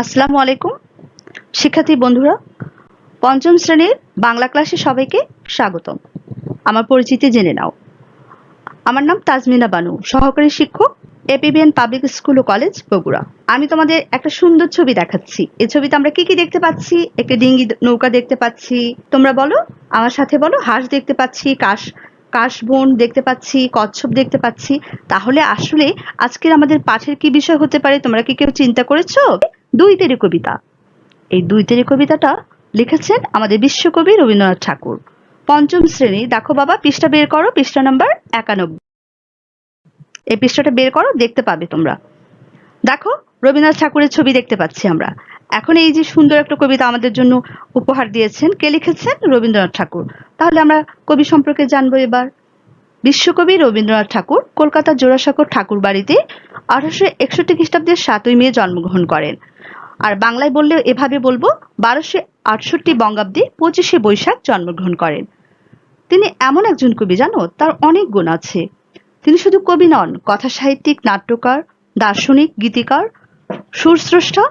আসসালামু আলাইকুম। শিক্ষার্থী বন্ধুরা, পঞ্চম শ্রেণির বাংলা ক্লাসে সবাইকে স্বাগতম। আমার পরিচিতি জেনে নাও। আমার নাম তাজমিনা বানু, সহকারী শিক্ষক, এপিবিএন পাবলিক স্কুল ও কলেজ বগুড়া। আমি তোমাদের একটা সুন্দর ছবি দেখাচ্ছি। এই ছবিতে আমরা কি কি দেখতে পাচ্ছি? একটা ডিঙ্গি নৌকা দেখতে পাচ্ছি। তোমরা বলো, আমার সাথে বলো, হাঁস দেখতে পাচ্ছি, কাশ কাশবন দেখতে পাচ্ছি, কচ্ছপ দেখতে পাচ্ছি। তাহলে আসলে আজকের আমাদের পাঠের কি বিষয় হতে পারে? তোমরা কি কেউ চিন্তা করেছ? দুই তেরি কবিতা। এই দুই তেরি কবিতাটা লিখেছেন আমাদের বিশ্বকবি রবীন্দ্রনাথ ঠাকুর। পঞ্চম শ্রেণি। দেখো বাবা, পৃষ্ঠা বের করো, পৃষ্ঠা নাম্বার একানব্বই। এই পৃষ্ঠাটা বের করো, দেখতে পাবে তোমরা। দেখো, রবীন্দ্রনাথ ঠাকুরের ছবি দেখতে পাচ্ছি আমরা। এখন এই যে সুন্দর একটা কবিতা আমাদের জন্য উপহার দিয়েছেন, কে লিখেছেন? রবীন্দ্রনাথ ঠাকুর। তাহলে আমরা কবি সম্পর্কে জানব এবার। বিশ্বকবি রবীন্দ্রনাথ ঠাকুর কলকাতা জোড়াসাঁকোর ঠাকুর বাড়িতে আঠারোশো একষট্টি খ্রিস্টাব্দের সাতই মে জন্মগ্রহণ করেন। আর বাংলায় বললে এভাবে বলব, বারোশো আটষট্টি বঙ্গাব্দে পঁচিশে বৈশাখ জন্মগ্রহণ করেন। তিনি এমন একজন কবি জানো, তার অনেক গুণ আছে। তিনি শুধু কবি নন কথা সাহিত্যিক নাট্যকার, দার্শনিক, গীতিকার, সুরস্রষ্টা,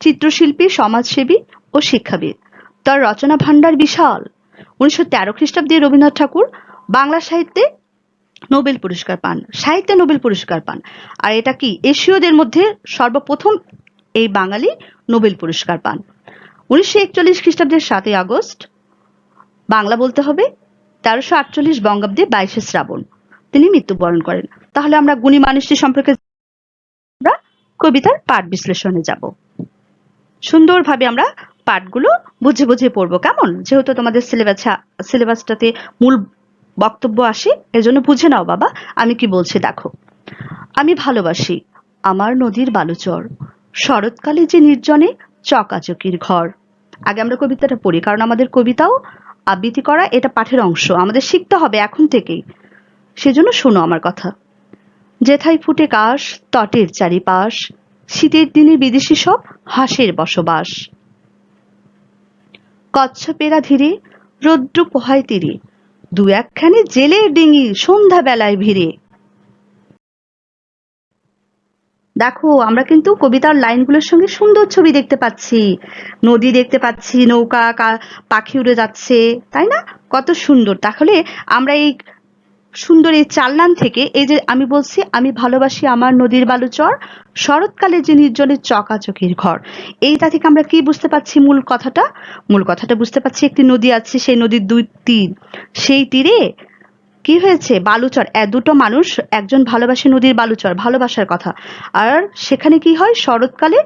চিত্রশিল্পী, সমাজসেবী ও শিক্ষাবিদ। তার রচনা ভাণ্ডার বিশাল। উনিশশো তেরো খ্রিস্টাব্দে রবীন্দ্রনাথ ঠাকুর বাংলা সাহিত্যে নোবেল পুরস্কার পান, সাহিত্যে নোবেল পুরস্কার পান। আর এটা কি, এশীয়দের মধ্যে সর্বপ্রথম এই বাঙালি নোবেল পুরস্কার পান। উনিশশো একচল্লিশ খ্রিস্টাব্দের সাতই আগস্ট, বাংলা বলতে হবে তেরোশো আটচল্লিশ বঙ্গাব্দে বাইশে শ্রাবণ, তিনি মৃত্যুবরণ করেন। তাহলে আমরা গুণী মানুষটি সম্পর্কে আমরা কবিতার পাঠ বিশ্লেষণে যাব। সুন্দরভাবে আমরা পাঠগুলো বুঝে বুঝে পড়ব, কেমন? যেহেতু তোমাদের সিলেবাস সিলেবাসটাতে মূল বক্তব্য আসে, এজন্য বুঝে নাও বাবা, আমি কি বলছি দেখো। আমি ভালোবাসি আমার নদীর বালুচর, শরৎকালে যে নির্জনে চকাচকির ঘর। আগে আমরা কবিতাটা পড়ি, কারণ আমাদের কবিতাও আবৃত্তি করা এটা পাঠের অংশ, আমাদের শিখতে হবে এখন থেকেই। সেজন্য শোনো আমার কথা। যেথায় ফুটে কাশ, তটের চারিপাশ, শীতের দিনে বিদেশি সব হাঁসের বসবাস। কচ্ছপেরা ধীরে, রৌদ্র পোহায় তীরে, দু একখানে জেলে ডিঙি সন্ধ্যা বেলায় ভিড়ে। দেখো, আমরা কিন্তু কবিতার লাইনগুলোর সঙ্গে সুন্দর ছবি দেখতে পাচ্ছি। নদী দেখতে পাচ্ছি, নৌকা পাখি উড়ে যাচ্ছে, তাই না? কত সুন্দর। তাহলে আমরা এই সুন্দর এই চালনান থেকে এই যে আমি বলছি, আমি ভালোবাসি আমার নদীর বালুচর, শরৎকালে যে নির্জনের চকাচকির ঘর। এইটা থেকে আমরা কি বুঝতে পারছি মূল কথাটা? মূল কথাটা বুঝতে পারছি একটি নদী আছে, সেই নদীর দুই তীর। সেই তীরে কি হয়েছে? বালুচর। এ দুটো মানুষ একজন ভালোবাসে নদীর বালুচর, ভালোবাসার কথা। আর সেখানে কি হয়? শরৎকালে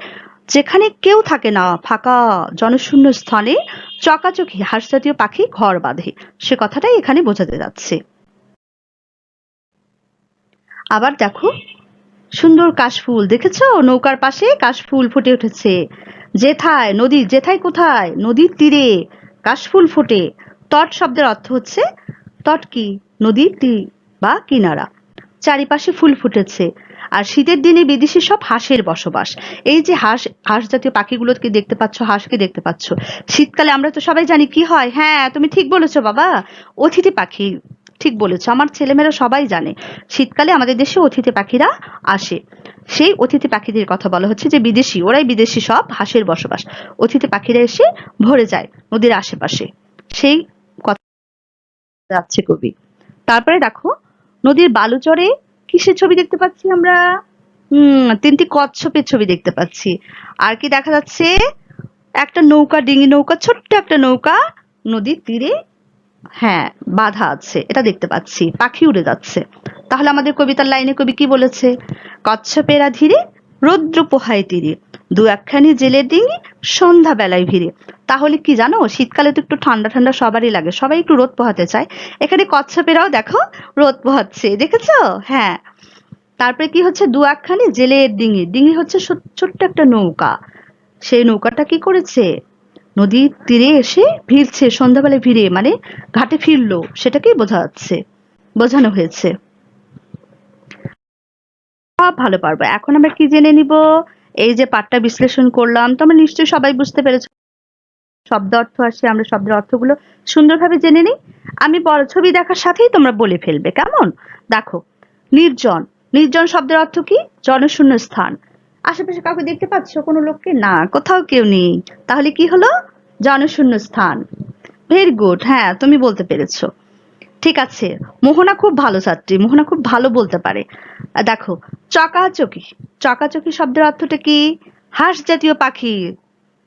যেখানে কেউ থাকে না, ফাঁকা জনশূন্য স্থানে চকাচকি হাঁস জাতীয় পাখি ঘর বাঁধে। সে কথাটাই এখানে বোঝাতে যাচ্ছে। আবার দেখো। সুন্দর কাশফুল, দেখেছ? নৌকার পাশে কাশফুল ফুটে উঠেছে। যেথায় নদী যেথায় কোথায়? নদীর তীরে কাশফুল ফোটে। তট শব্দের অর্থ হচ্ছে, তট কি? নদীর তীর বা কিনারা। চারিপাশে ফুল ফুটেছে। আর শীতের দিনে বিদেশি সব হাঁসের বসবাস। এই যে হাঁস হাঁস জাতীয় পাখিগুলোকে দেখতে পাচ্ছ, হাঁসকে দেখতে পাচ্ছ। শীতকালে আমরা তো সবাই জানি কি হয়। হ্যাঁ তুমি ঠিক বলেছ বাবা। অতিথি পাখি। ঠিক বলেছ, আমার ছেলেমেয়েরা সবাই জানে, শীতকালে আমাদের দেশে অতিথি পাখিরা আসে। সেই অতিথি পাখিদের কথা বলা হচ্ছে যে বিদেশি, ওরাই বিদেশি সব হাঁসের বসবাস। অতিথি পাখিরা এসে ভরে যায় নদীর আশেপাশে। সেই কথা যাচ্ছে কবি। তারপরে দেখো, নদীর বালুচরে কিসের ছবি দেখতে পাচ্ছি আমরা? হম, তিনটি কচ্ছপের ছবি দেখতে পাচ্ছি। আর কি দেখা যাচ্ছে? একটা নৌকা, ডিঙি নৌকা, ছোট্ট একটা নৌকা নদীর তীরে হ্যাঁ বাধা আছে, এটা দেখতে পাচ্ছি, পাখি উড়ে যাচ্ছে। তাহলে আমাদের কবিতার লাইনে কবি কি বলেছে? কচ্ছপেরা ধীরে, রৌদ্র পোহায় তীরে, দু একখানি জেলের ডিঙি সন্ধ্যা বেলায় ভিড়ে। তাহলে কি জানো, শীতকালে তো একটু ঠান্ডা ঠান্ডা সবারই লাগে, সবাই একটু রোদ পোহাতে চায়। এখানে কচ্ছপেরাও দেখো, রোদ পোহাচ্ছে, দেখেছ? হ্যাঁ। তারপরে কি হচ্ছে, দু একখানি জেলের ডিঙি ডিঙি হচ্ছে ছোট্ট একটা নৌকা। সেই নৌকাটা কি করেছে? নদীর তীরে এসে ভিড়ছে সন্ধ্যাবেলায় ভিড়ে মানে ঘাটে ফিরলো, সেটাকেই বোঝা যাচ্ছে, বোঝানো হয়েছে। সব ভালো পারব। এখন আমরা কি জেনে নিব? এই যে পাঠটা বিশ্লেষণ করলাম তোমরা নিশ্চয়ই সবাই বুঝতে পেরেছ শব্দ অর্থ আসে, আমরা শব্দের অর্থগুলো সুন্দরভাবে জেনে নিই। আমি বড় ছবি দেখার সাথেই তোমরা বলে ফেলবে, কেমন? দেখো, নির্জন। নির্জন শব্দের অর্থ কি? জনশূন্য স্থান। আশেপাশে কাউকে দেখতে পাচ্ছ? কোনো লোককে? না, কোথাও কেউ নেই। তাহলে কি হলো? জনশূন্য স্থান ভেরি গুড হ্যাঁ তুমি বলতে পেরেছ। ঠিক আছে, মোহনা খুব ভালো ছাত্রী, মোহনা খুব ভালো বলতে পারে। দেখো, চকাচকি চকাচকি শব্দের অর্থটা কি? হাঁস জাতীয় পাখি।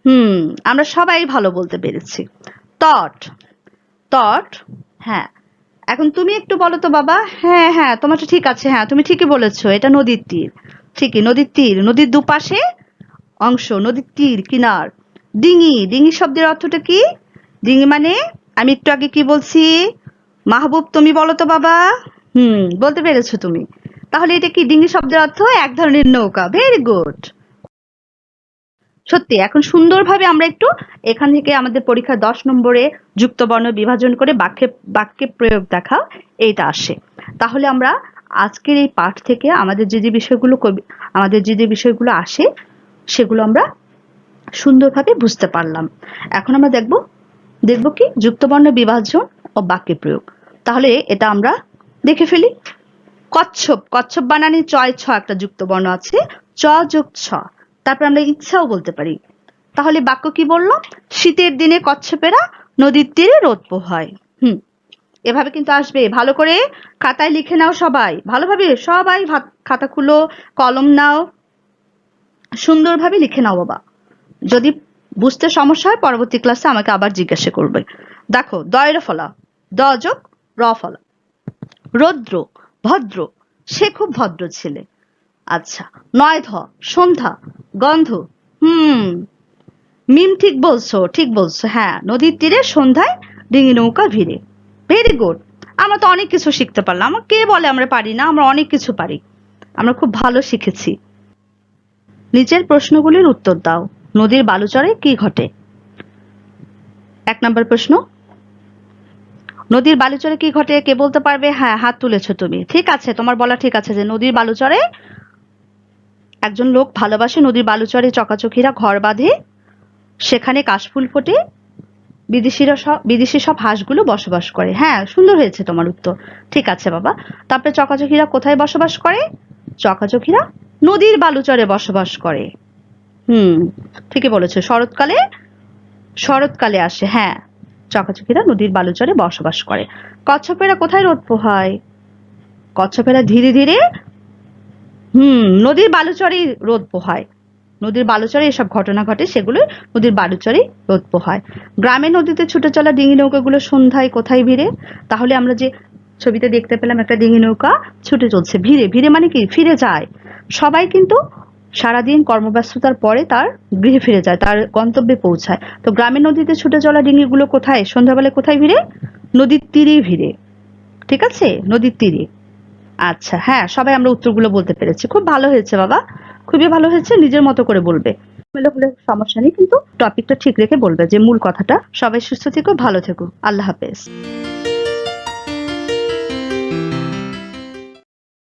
হুম, আমরা সবাই ভালো বলতে পেরেছি। তট তট হ্যাঁ। এখন তুমি একটু বলো তো বাবা। হ্যাঁ হ্যাঁ তোমারটা ঠিক আছে হ্যাঁ তুমি ঠিকই বলেছ, এটা নদীর তীর। ঠিকই, নদীর তীর, নদীর দুপাশে অংশ, নদীর তীর, কিনার। ডিঙি ডিঙি শব্দের অর্থটা কি? ডিঙি মানে আমি একটু আগে কি বলছি? মাহবুব, তুমি বলো তো বাবা। হুম, বলতে পেরেছ তুমি। তাহলে এটা কি ডিঙি শব্দের অর্থ? এক ধরনের নৌকা। ভেরি গুড সত্যি, এখন সুন্দরভাবে আমরা একটু এখান থেকে আমাদের পরীক্ষা দশ নম্বরে যুক্ত বর্ণ বিভাজন করে বাক্যে বাক্যে প্রয়োগ দেখা এইটা আসে। তাহলে আমরা আজকের এই পাঠ থেকে আমাদের যে যে বিষয়গুলো কবি- আমাদের যে যে বিষয়গুলো আসে, সেগুলো আমরা সুন্দরভাবে বুঝতে পারলাম। এখন আমরা দেখব দেখব কি? যুক্তবর্ণ বিভাজন ও বাক্যে প্রয়োগ। তাহলে এটা আমরা দেখে ফেলি। কচ্ছপ কচ্ছপ বানানি চয় ছ একটা যুক্ত বর্ণ আছে। চ যোগ ছ। তারপর আমরা ইচ্ছাও বলতে পারি। তাহলে বাক্য কি বলল? শীতের দিনে কচ্ছপেরা নদীর তীরে রোদ পোহায়। হুম। এভাবে কিন্তু আসবে। ভালো করে খাতায় লিখে নাও সবাই। ভালোভাবে সবাই খাতা খুলো, কলম নাও। সুন্দরভাবে লিখে নাও বাবা। যদি বুঝতে সমস্যা হয়, পরবর্তী ক্লাসে আমাকে আবার জিজ্ঞাসা করবে। দেখো, দয়ের ফলা, দ যোগ র ফলা। রৌদ্র, ভদ্র, সে খুব ভদ্র ছেলে। আচ্ছা নয় ধ, সন্ধ্যা, গন্ধ, হুম। মিম ঠিক বলছো ঠিক বলছো হ্যাঁ। নদীর তীরে সন্ধ্যায় ডিঙি নৌকা ভিড়ে। ভেরি গুড আমরা তো অনেক কিছু শিখতে পারলাম। আমার কে বলে আমরা পারি না? আমরা অনেক কিছু পারি। আমরা খুব ভালো শিখেছি। নিচের প্রশ্নগুলির উত্তর দাও। নদীর বালুচরে কি ঘটে? এক নম্বর প্রশ্ন। নদীর বালুচরে কি ঘটে? কে বলতে পারবে? হ্যাঁ হাত তুলেছো তুমি। ঠিক আছে, তোমার বলা ঠিক আছে যে নদীর বালুচরে একজন লোক ভালোবাসে। নদীর বালুচরে চকাচকিরা ঘর বাঁধে। সেখানে কাশফুল ফোটে। বিদেশিরা সব বিদেশি সব হাঁসগুলো বসবাস করে। হ্যাঁ সুন্দর হয়েছে তোমার উত্তর। ঠিক আছে বাবা। তারপরে চকাচকিরা কোথায় বসবাস করে? চকাচকিরা নদীর বালুচরে বসবাস করে। হুম, ঠিকই বলেছ। শরৎকালে শরৎকালে আসে হ্যাঁ। চকাচকিরা নদীর বালুচরে বসবাস করে। কচ্ছপেরা কোথায় রোদ পোহায়? কচ্ছপেরা ধীরে ধীরে, হুম, নদীর বালুচরেই রোদ পোহায়। নদীর বালুচরে এসব ঘটনা ঘটে, সেগুলো নদীর বালুচরেই রোদ হয়। গ্রামে নদীতে ছুটে চলা ডিঙি নৌকাগুলো সন্ধ্যায় কোথায় ভিড়ে? তাহলে আমরা যে ছবিতে দেখতে পেলাম একটা ডিঙি নৌকা ছুটে চলছে, ভিড়ে ভিড়ে মানে কি? ফিরে যায়। সবাই কিন্তু সারাদিন কর্মব্যস্ততার পরে তার গৃহে ফিরে যায়, তার গন্তব্যে পৌঁছায়। তো গ্রামের নদীতে ছুটে চলা ডিঙিগুলো কোথায়? সন্ধ্যাবেলায় কোথায় ভিড়ে? নদীর তীরে ভিড়ে। ঠিক আছে? নদীর তীরে। আচ্ছা হ্যাঁ সবাই আমরা উত্তরগুলো বলতে পেরেছি। খুব ভালো হয়েছে বাবা। খুবই ভালো হয়েছে নিজের মতো করে বলবে। মেলে হলে সমস্যা নেই কিন্তু টপিকটা ঠিক রেখে বলবে যে মূল কথাটা। সবাই সুস্থ থেকো ভালো থেকো। আল্লাহ হাফেজ।